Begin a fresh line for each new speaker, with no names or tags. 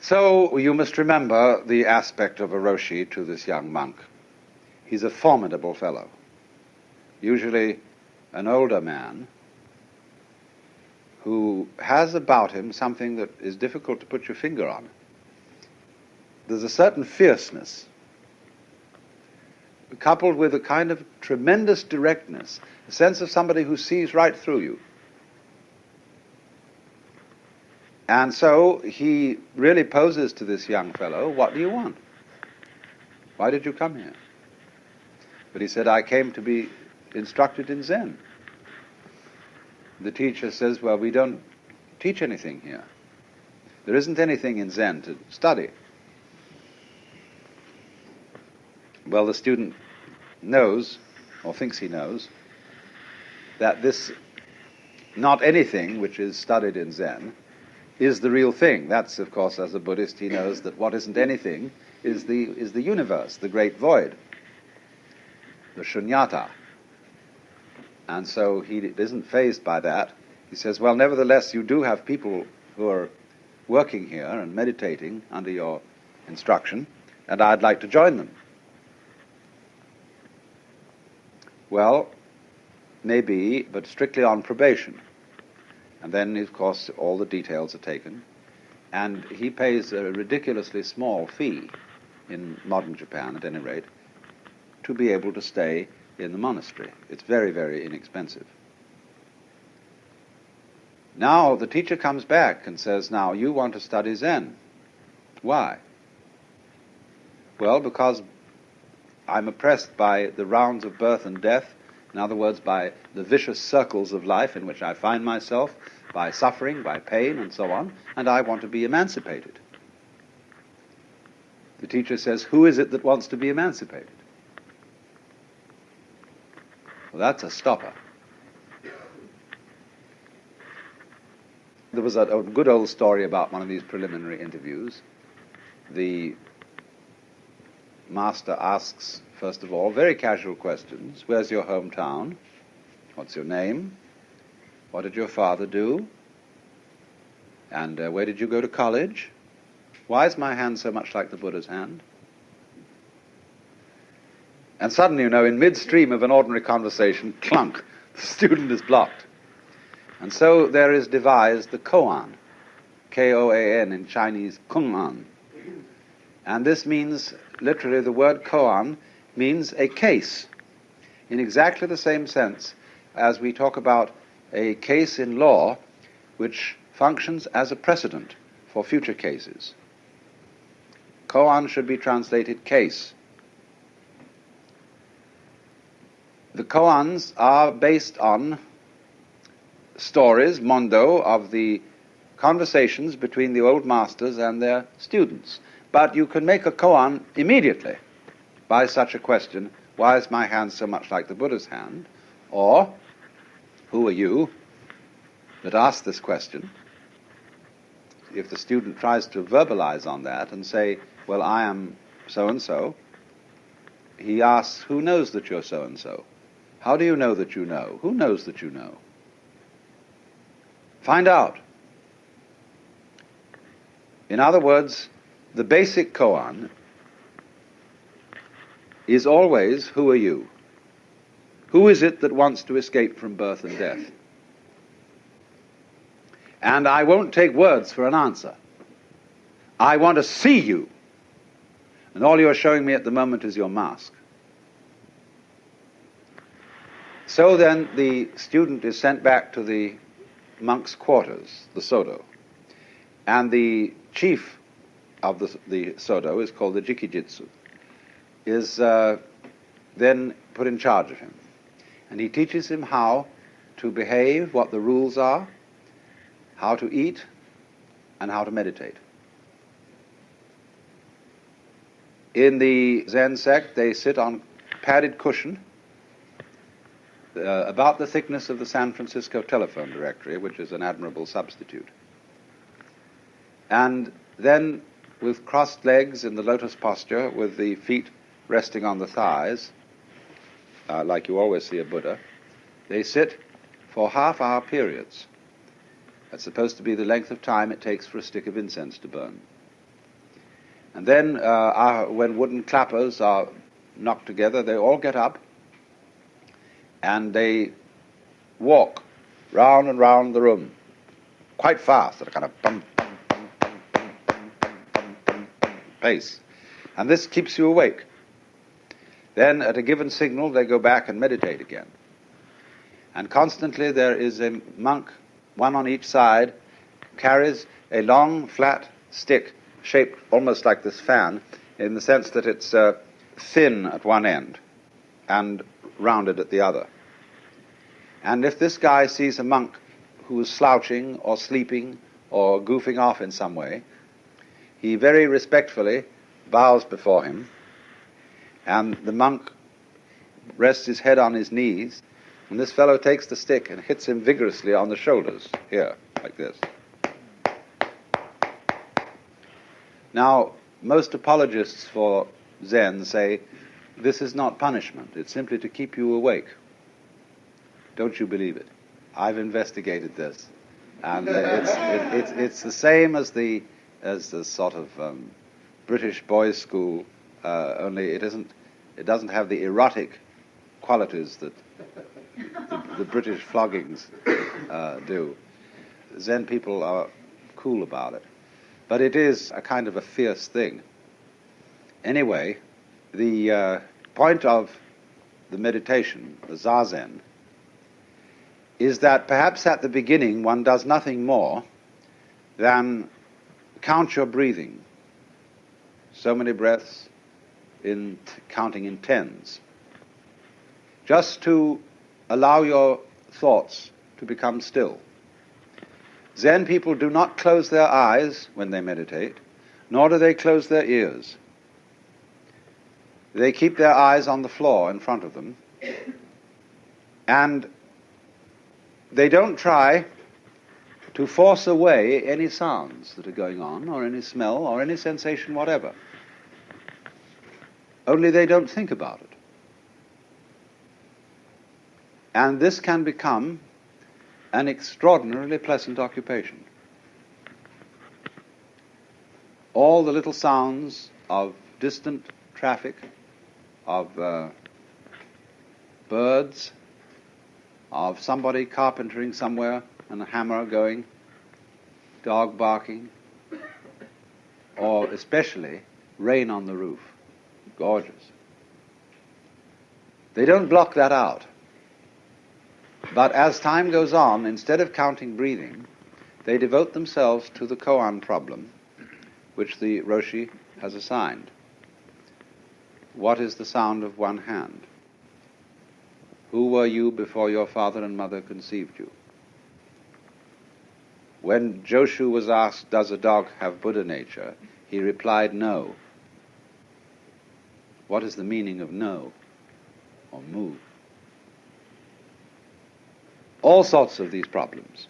So you must remember the aspect of a Roshi to this young monk. He's a formidable fellow, usually an older man who has about him something that is difficult to put your finger on. There's a certain fierceness, coupled with a kind of tremendous directness, a sense of somebody who sees right through you. And so he really poses to this young fellow, What do you want? Why did you come here? But he said, I came to be instructed in Zen. The teacher says, Well, we don't teach anything here. There isn't anything in Zen to study. Well, the student knows, or thinks he knows, that this not anything which is studied in Zen is the real thing. That's, of course, as a Buddhist, he knows that what isn't anything is the, is the universe, the great void, the shunyata. And so he isn't fazed by that. He says, well, nevertheless, you do have people who are working here and meditating under your instruction, and I'd like to join them. Well, maybe, but strictly on probation. And then, of course, all the details are taken. And he pays a ridiculously small fee, in modern Japan at any rate, to be able to stay in the monastery. It's very, very inexpensive. Now the teacher comes back and says, Now you want to study Zen. Why? Well, because I'm oppressed by the rounds of birth and death, in other words, by the vicious circles of life in which I find myself, by suffering, by pain, and so on, and I want to be emancipated. The teacher says, Who is it that wants to be emancipated? Well, that's a stopper. There was a, a, good old story about one of these preliminary interviews. The master asks, first of all, very casual questions. Where's your hometown? What's your name? What did your father do? And uh, where did you go to college? Why is my hand so much like the Buddha's hand? And suddenly, you know, in midstream of an ordinary conversation, clunk, the student is blocked. And so there is devised the koan, K-O-A-N in Chinese, kung-an. And this means, literally, the word koan means a case, in exactly the same sense as we talk about a case in law which functions as a precedent for future cases. Koan should be translated case. The koans are based on stories, mondo, of the conversations between the old masters and their students. But you can make a koan immediately by such a question, why is my hand so much like the Buddha's hand? Or, who are you that asked this question? If the student tries to verbalize on that and say, well, I am so and so, he asks, who knows that you're so and so? How do you know that you know? Who knows that you know? Find out. In other words, the basic koan is always, who are you? Who is it that wants to escape from birth and death? And I won't take words for an answer. I want to see you. And all you're showing me at the moment is your mask. So then the student is sent back to the monk's quarters, the Sodo. And the chief of the, the Sodo is called the Jikijitsu, is uh, then put in charge of him. And he teaches him how to behave, what the rules are, how to eat, and how to meditate. In the Zen sect, they sit on padded cushion uh, about the thickness of the San Francisco telephone directory, which is an admirable substitute. And then, with crossed legs in the lotus posture, with the feet resting on the thighs, uh, like you always see a Buddha, they sit for half hour periods. That's supposed to be the length of time it takes for a stick of incense to burn. And then, uh, uh, when wooden clappers are knocked together, they all get up and they walk round and round the room quite fast at a kind of bum, bum, bum, bum, bum, bum, bum, bum, bum pace. And this keeps you awake. Then, at a given signal, they go back and meditate again. And constantly there is a monk, one on each side, carries a long, flat stick shaped almost like this fan, in the sense that it's uh, thin at one end and rounded at the other. And if this guy sees a monk who is slouching or sleeping or goofing off in some way, he very respectfully bows before him, and the monk rests his head on his knees, and this fellow takes the stick and hits him vigorously on the shoulders, here, like this. Now, most apologists for Zen say this is not punishment, it's simply to keep you awake. Don't you believe it? I've investigated this. And it's, it, it's, it's the same as the, as the sort of um, British boys' school, uh, only it isn't, it doesn't have the erotic qualities that the, the British floggings uh, do. Zen people are cool about it. But it is a kind of a fierce thing. Anyway, the uh, point of the meditation, the zazen, is that perhaps at the beginning one does nothing more than count your breathing. So many breaths in counting in tens. Just to allow your thoughts to become still. Zen people do not close their eyes when they meditate, nor do they close their ears. They keep their eyes on the floor in front of them, and they don't try to force away any sounds that are going on, or any smell, or any sensation whatever. Only they don't think about it. And this can become an extraordinarily pleasant occupation. All the little sounds of distant traffic, of uh, birds, of somebody carpentering somewhere and a hammer going, dog barking, or especially rain on the roof. Gorgeous. They don't block that out. But as time goes on, instead of counting breathing, they devote themselves to the koan problem, which the Roshi has assigned. What is the sound of one hand? Who were you before your father and mother conceived you? When Joshu was asked, Does a dog have Buddha nature? he replied, No. What is the meaning of no or mu? all sorts of these problems.